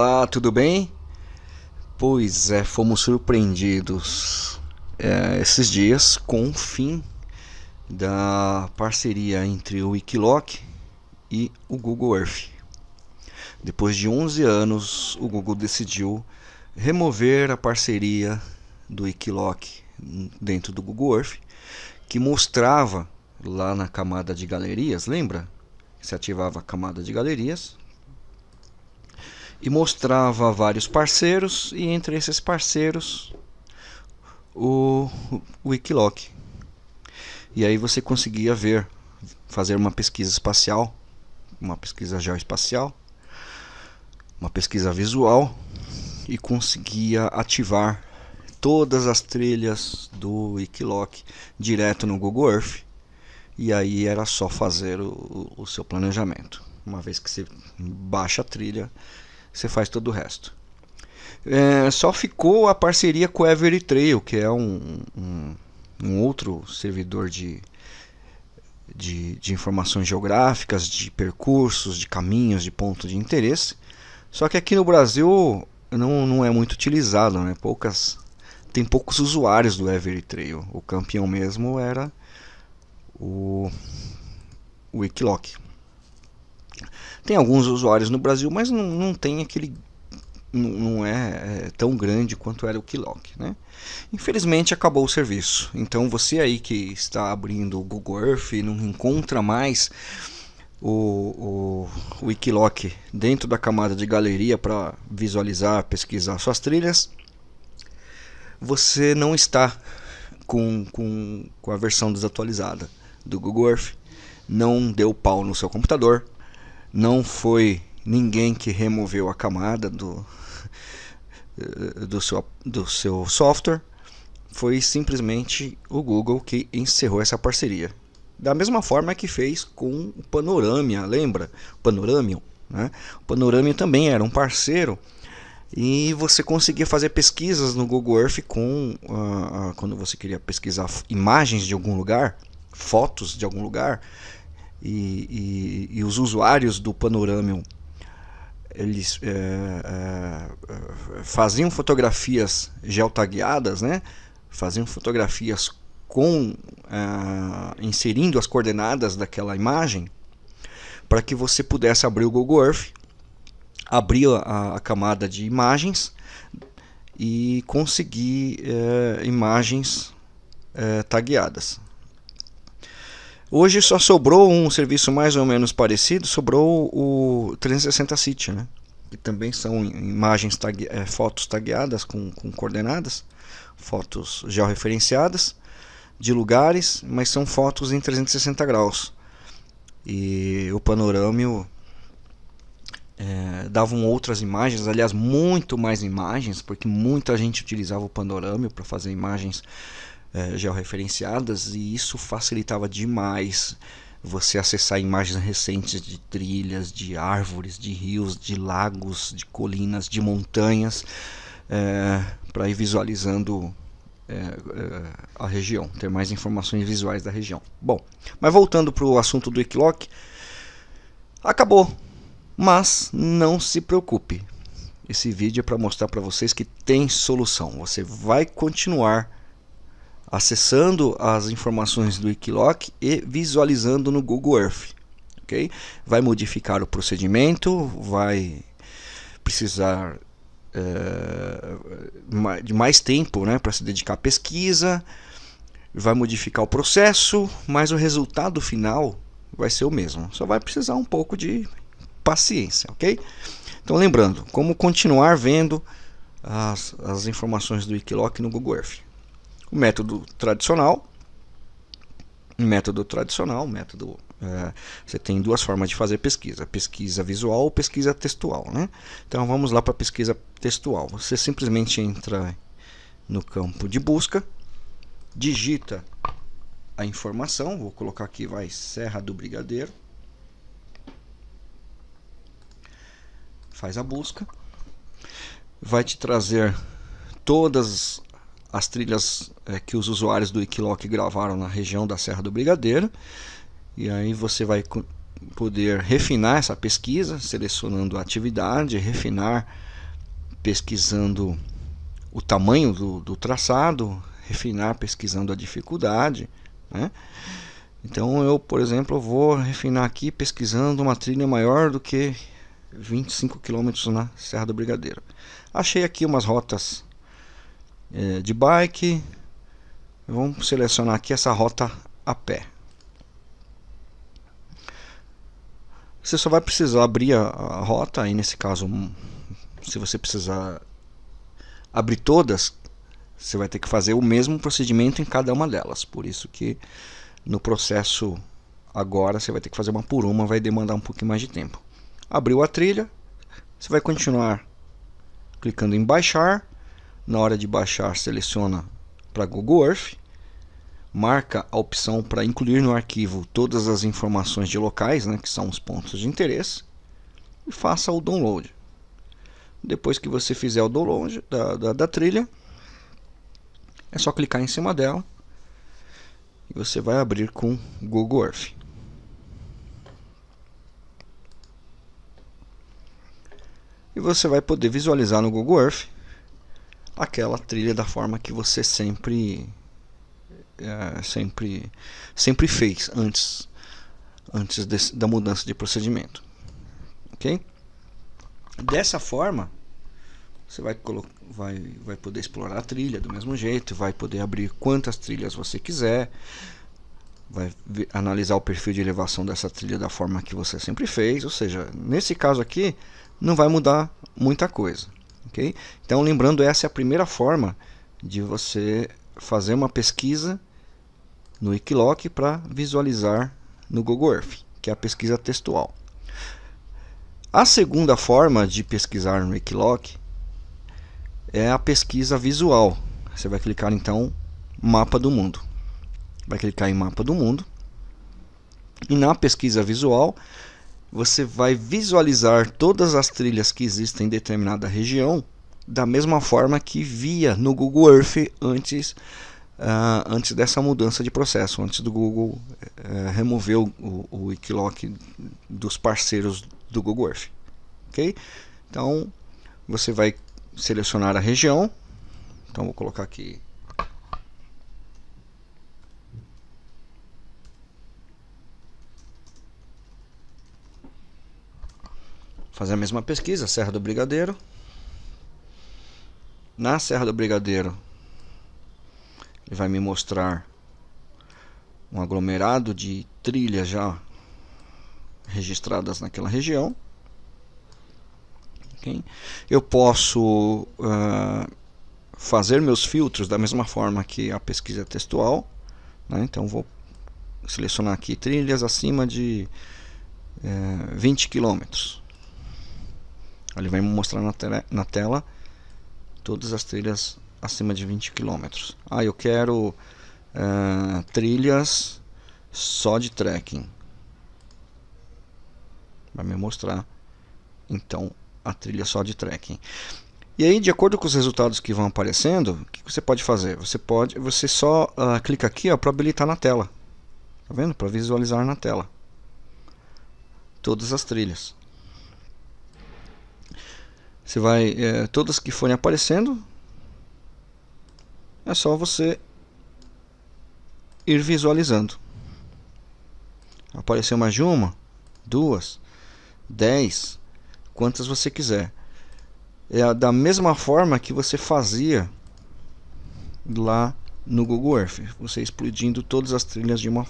Olá, tudo bem? Pois é, fomos surpreendidos é, esses dias com o fim da parceria entre o Wikiloc e o Google Earth. Depois de 11 anos, o Google decidiu remover a parceria do Wikiloc dentro do Google Earth, que mostrava lá na camada de galerias, lembra? Se ativava a camada de galerias, e mostrava vários parceiros e entre esses parceiros o, Wikiloc. E aí você conseguia ver, fazer uma pesquisa espacial, uma pesquisa geoespacial, uma pesquisa visual e conseguia ativar todas as trilhas do Wikiloc direto no Google Earth. E aí era só fazer o, o seu planejamento. Uma vez que você baixa a trilha, você faz todo o resto. É, só ficou a parceria com o Evertrail, que é um, um, um outro servidor de, de, de, informações geográficas, de percursos, de caminhos, de pontos de interesse. Só que aqui no Brasil não, não é muito utilizado, né? Poucas, tem poucos usuários do Evertrail. O campeão mesmo era o, o Wikiloc. Tem alguns usuários no Brasil, mas não, não tem aquele não é, é, tão grande quanto era o Kiloc, né? Infelizmente acabou o serviço. Então você aí que está abrindo o Google Earth e não encontra mais o, o, o Wikiloc dentro da camada de galeria para visualizar, pesquisar suas trilhas, você não está com, com, com a versão desatualizada do Google Earth, não deu pau no seu computador, não foi ninguém que removeu a camada do, do, seu, do seu software, foi simplesmente o Google que encerrou essa parceria. Da mesma forma que fez com o Panoramia, lembra? O Panoramium, né? O também era um parceiro e você conseguia fazer pesquisas no Google Earth com uh, uh, quando você queria pesquisar imagens de algum lugar, fotos de algum lugar, e, e, e os usuários do Panoramium eles é, é, faziam fotografias geotagueadas, né? faziam fotografias com é, inserindo as coordenadas daquela imagem para que você pudesse abrir o Google Earth, abrir a, a camada de imagens e conseguir é, imagens é, tagueadas. Hoje só sobrou um serviço mais ou menos parecido, sobrou o 360 City, né? que também são imagens é, fotos tagueadas com, com coordenadas, fotos georreferenciadas de lugares, mas são fotos em 360 graus. E o panorâmico é, davam outras imagens, aliás, muito mais imagens, porque muita gente utilizava o panorâmico para fazer imagens é, georreferenciadas e isso facilitava demais você acessar imagens recentes de trilhas, de árvores, de rios, de lagos, de colinas, de montanhas, é, para ir visualizando é, é, a região, ter mais informações visuais da região. Bom, mas voltando para o assunto do Equiloc, acabou, mas não se preocupe. Esse vídeo é para mostrar para vocês que tem solução. Você vai continuar acessando as informações do Wikiloc e visualizando no Google Earth. Okay? Vai modificar o procedimento, vai precisar é, de mais tempo né, para se dedicar à pesquisa, vai modificar o processo, mas o resultado final vai ser o mesmo. Só vai precisar um pouco de paciência, ok? Então lembrando, como continuar vendo as, as informações do Wikiloc no Google Earth. O método tradicional, método tradicional, método é, você tem duas formas de fazer pesquisa, pesquisa visual ou pesquisa textual, né? Então vamos lá para a pesquisa textual. Você simplesmente entra no campo de busca, digita a informação, vou colocar aqui vai Serra do Brigadeiro, faz a busca, vai te trazer todas as trilhas é, que os usuários do Wikiloc gravaram na região da Serra do Brigadeiro. E aí você vai poder refinar essa pesquisa, selecionando a atividade, refinar pesquisando o tamanho do, do traçado, refinar pesquisando a dificuldade. Né? Então eu, por exemplo, vou refinar aqui pesquisando uma trilha maior do que 25 km na Serra do Brigadeiro. Achei aqui umas rotas é, de bike. Vamos selecionar aqui essa rota a pé. Você só vai precisar abrir a, a rota, aí nesse caso, se você precisar abrir todas, você vai ter que fazer o mesmo procedimento em cada uma delas. Por isso que no processo agora você vai ter que fazer uma por uma, vai demandar um pouquinho mais de tempo. Abriu a trilha, você vai continuar clicando em baixar. Na hora de baixar, seleciona para Google Earth marca a opção para incluir no arquivo todas as informações de locais, né, que são os pontos de interesse, e faça o download. Depois que você fizer o download da, da, da trilha, é só clicar em cima dela e você vai abrir com Google Earth. E você vai poder visualizar no Google Earth aquela trilha da forma que você sempre é, sempre, sempre fez antes, antes da mudança de procedimento. Ok? Dessa forma, você vai, vai, vai poder explorar a trilha do mesmo jeito, vai poder abrir quantas trilhas você quiser, vai analisar o perfil de elevação dessa trilha da forma que você sempre fez, ou seja, nesse caso aqui não vai mudar muita coisa. Então lembrando, essa é a primeira forma de você fazer uma pesquisa no Wikiloc para visualizar no Google Earth, que é a pesquisa textual. A segunda forma de pesquisar no Wikiloc é a pesquisa visual. Você vai clicar então mapa do mundo. Vai clicar em mapa do mundo. E na pesquisa visual, você vai visualizar todas as trilhas que existem em determinada região da mesma forma que via no Google Earth antes uh, antes dessa mudança de processo, antes do Google uh, remover o, Wikiloc dos parceiros do Google Earth. Ok? Então você vai selecionar a região. Então vou colocar aqui fazer a mesma pesquisa, Serra do Brigadeiro. Na Serra do Brigadeiro, ele vai me mostrar um aglomerado de trilhas já registradas naquela região. Okay? Eu posso uh, fazer meus filtros da mesma forma que a pesquisa textual. Né? Então vou selecionar aqui trilhas acima de uh, 20 km. Ele vai mostrar na, na tela todas as trilhas acima de 20 km. Ah, eu quero uh, trilhas só de trekking. Vai me mostrar então a trilha só de trekking. E aí, de acordo com os resultados que vão aparecendo, o que você pode fazer? Você pode, você só uh, clica aqui para habilitar na tela. Tá vendo? Para visualizar na tela todas as trilhas. Você vai, é, todas que forem aparecendo, é só você ir visualizando. Apareceu mais de uma, duas, dez, quantas você quiser. É da mesma forma que você fazia lá no Google Earth, você explodindo todas as trilhas de uma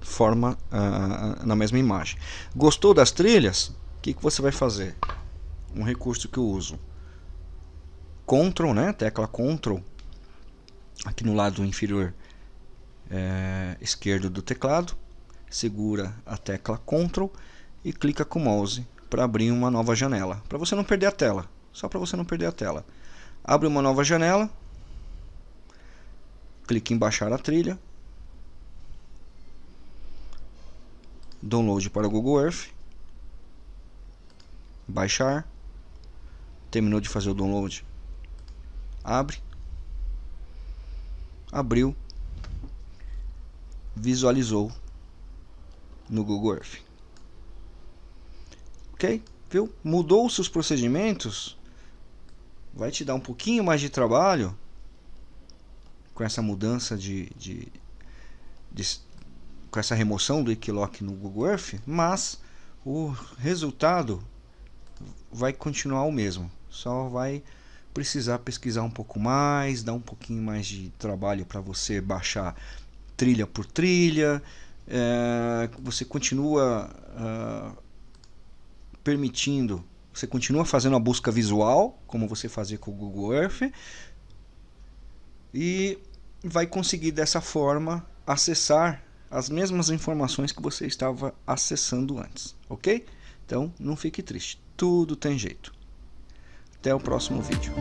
forma uh, na mesma imagem. Gostou das trilhas? O que, que você vai fazer? Um recurso que eu uso. Ctrl, né? Tecla Ctrl aqui no lado inferior é, esquerdo do teclado, segura a tecla Ctrl e clica com o mouse para abrir uma nova janela, para você não perder a tela, só para você não perder a tela. Abre uma nova janela, clique em baixar a trilha, download para o Google Earth, baixar, terminou de fazer o download, abre, abriu, visualizou no Google Earth. Ok? Viu? Mudou os seus procedimentos vai te dar um pouquinho mais de trabalho com essa mudança de, de, de com essa remoção do Equilock no Google Earth, mas o resultado vai continuar o mesmo. Só vai precisar pesquisar um pouco mais, dar um pouquinho mais de trabalho para você baixar trilha por trilha. É, você continua uh, permitindo, você continua fazendo a busca visual, como você fazia com o Google Earth, e vai conseguir dessa forma acessar as mesmas informações que você estava acessando antes, ok? Então não fique triste, tudo tem jeito. Até o próximo vídeo.